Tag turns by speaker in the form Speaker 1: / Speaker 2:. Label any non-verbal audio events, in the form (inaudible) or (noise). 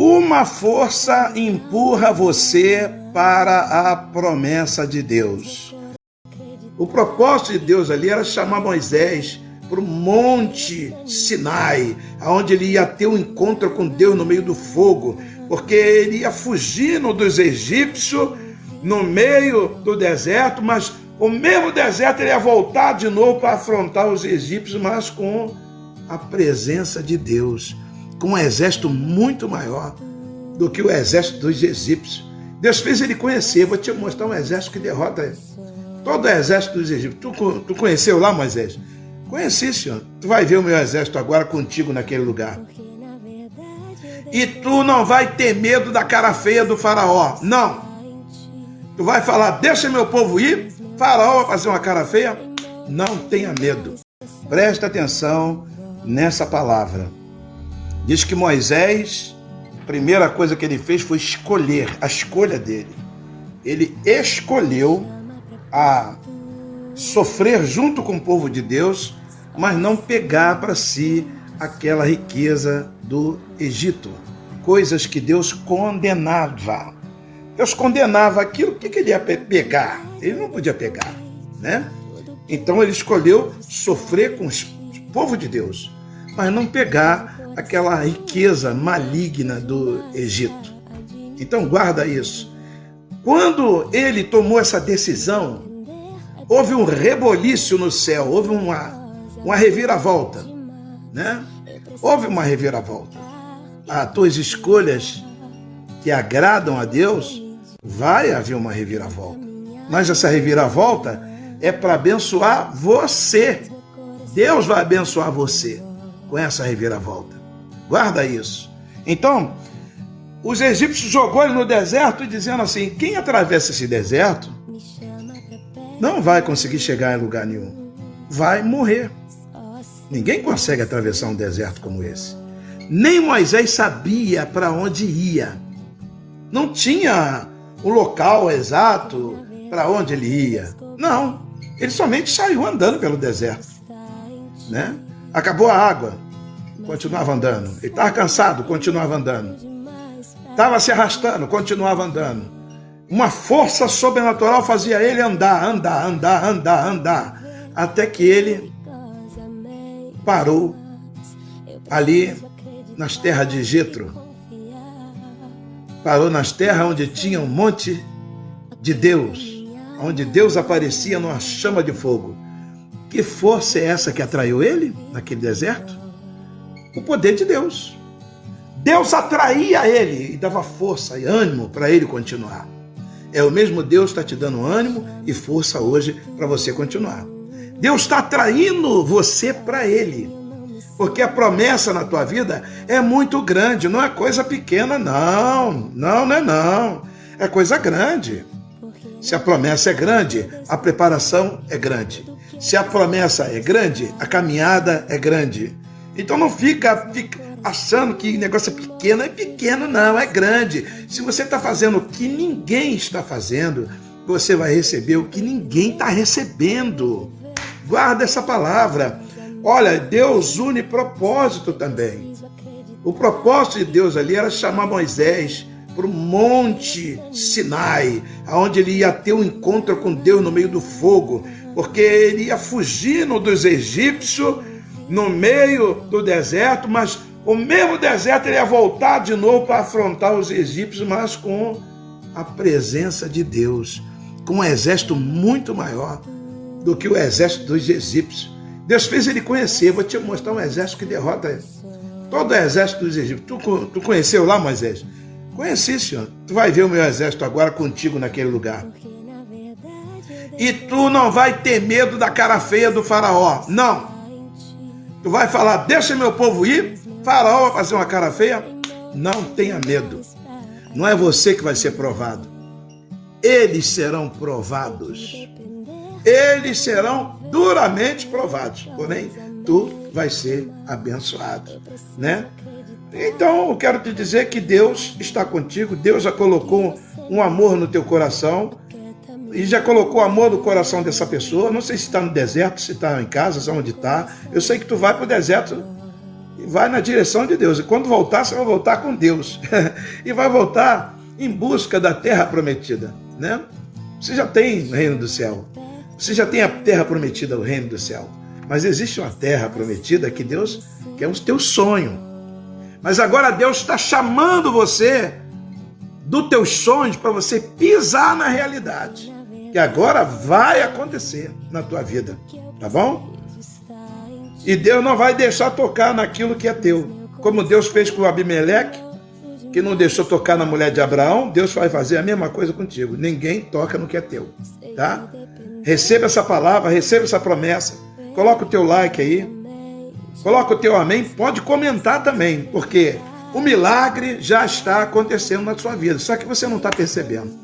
Speaker 1: Uma força empurra você para a promessa de Deus. O propósito de Deus ali era chamar Moisés para o monte Sinai, onde ele ia ter um encontro com Deus no meio do fogo, porque ele ia fugindo dos egípcios no meio do deserto, mas o mesmo deserto ele ia voltar de novo para afrontar os egípcios, mas com a presença de Deus, com um exército muito maior do que o exército dos egípcios. Deus fez ele conhecer, vou te mostrar um exército que derrota todo o exército dos egípcios. Tu, tu conheceu lá, Moisés? Conheci, senhor. Tu vai ver o meu exército agora contigo naquele lugar. E tu não vai ter medo da cara feia do faraó. Não. Tu vai falar, deixa meu povo ir. Faraó vai fazer uma cara feia. Não tenha medo. Presta atenção nessa palavra. Diz que Moisés, a primeira coisa que ele fez foi escolher, a escolha dele. Ele escolheu a sofrer junto com o povo de Deus, mas não pegar para si aquela riqueza do Egito, coisas que Deus condenava. Deus condenava aquilo, o que, ele ia pegar? Ele não podia pegar, né? Então ele escolheu sofrer com o povo de Deus, mas não pegar aquela riqueza maligna do Egito. Então guarda isso. Quando ele tomou essa decisão, houve um reboliço no céu, houve uma, uma reviravolta, né? Houve uma reviravolta. As tuas escolhas que agradam a Deus, vai haver uma reviravolta. Mas essa reviravolta é para abençoar você. Deus vai abençoar você com essa reviravolta. Guarda isso. Então, os egípcios jogou ele no deserto dizendo assim: quem atravessa esse deserto não vai conseguir chegar em lugar nenhum. Vai morrer. Ninguém consegue atravessar um deserto como esse. Nem Moisés sabia para onde ia. Não tinha o local exato para onde ele ia. Não. Ele somente saiu andando pelo deserto. Né? Acabou a água continuava andando. Ele estava cansado, continuava andando. Estava se arrastando, continuava andando. Uma força sobrenatural fazia ele andar, andar, andar, andar, andar. Até que ele parou ali nas terras de Jetro. Parou nas terras onde tinha um monte de Deus, onde Deus aparecia numa chama de fogo. Que força é essa que atraiu ele naquele deserto? o poder de Deus. Deus atraía ele e dava força e ânimo para ele continuar. É o mesmo Deus está te dando ânimo e força hoje para você continuar. Deus está atraindo você para Ele. Porque a promessa na tua vida é muito grande, não é coisa pequena, não. Não, não é não. É coisa grande. Se a promessa é grande, a preparação é grande. Se a promessa é grande, a caminhada é grande. Então não fica, fica achando que negócio é pequeno. É pequeno, não, é grande. Se você está fazendo o que ninguém está fazendo, você vai receber o que ninguém está recebendo. Guarda essa palavra. Olha, Deus une propósito também. O propósito de Deus ali era chamar Moisés para o monte Sinai, onde ele ia ter um encontro com Deus no meio do fogo, porque ele ia fugindo dos egípcios no meio do deserto, mas o mesmo deserto ele ia voltar de novo para afrontar os egípcios, mas com a presença de Deus, com um exército muito maior do que o exército dos egípcios. Deus fez ele conhecer, vou te mostrar um exército que derrota todo o exército dos egípcios. Tu, tu conheceu lá, Moisés? Conheci, senhor. Tu vai ver o meu exército agora contigo naquele lugar. E tu não vai ter medo da cara feia do faraó. Não. Tu vai falar, deixa meu povo ir? Faraó vai fazer uma cara feia? Não tenha medo. Não é você que vai ser provado. Eles serão provados. Eles serão duramente provados. Porém, tu vai ser abençoado, né? Então, eu quero te dizer que Deus está contigo. Deus já colocou um amor no teu coração e já colocou amor no coração dessa pessoa. Não sei se está no deserto, se está em casa, se onde está. Eu sei que tu vai para o deserto e vai na direção de Deus. E quando voltar, você vai voltar com Deus. (laughs) e vai voltar em busca da terra prometida, né? Você já tem o reino do céu. Você já tem a terra prometida, o reino do céu. Mas existe uma terra prometida que Deus que é o teu sonho. Mas agora Deus está chamando você do teus sonhos para você pisar na realidade. Que agora vai acontecer na tua vida. Tá bom? E Deus não vai deixar tocar naquilo que é teu. Como Deus fez com Abimeleque, que não deixou tocar na mulher de Abraão, Deus vai fazer a mesma coisa contigo. Ninguém toca no que é teu, tá? Receba essa palavra, receba essa promessa. Coloca o teu like aí. Coloca o teu amém. Pode comentar também, porque o milagre já está acontecendo na sua vida, só que você não está percebendo.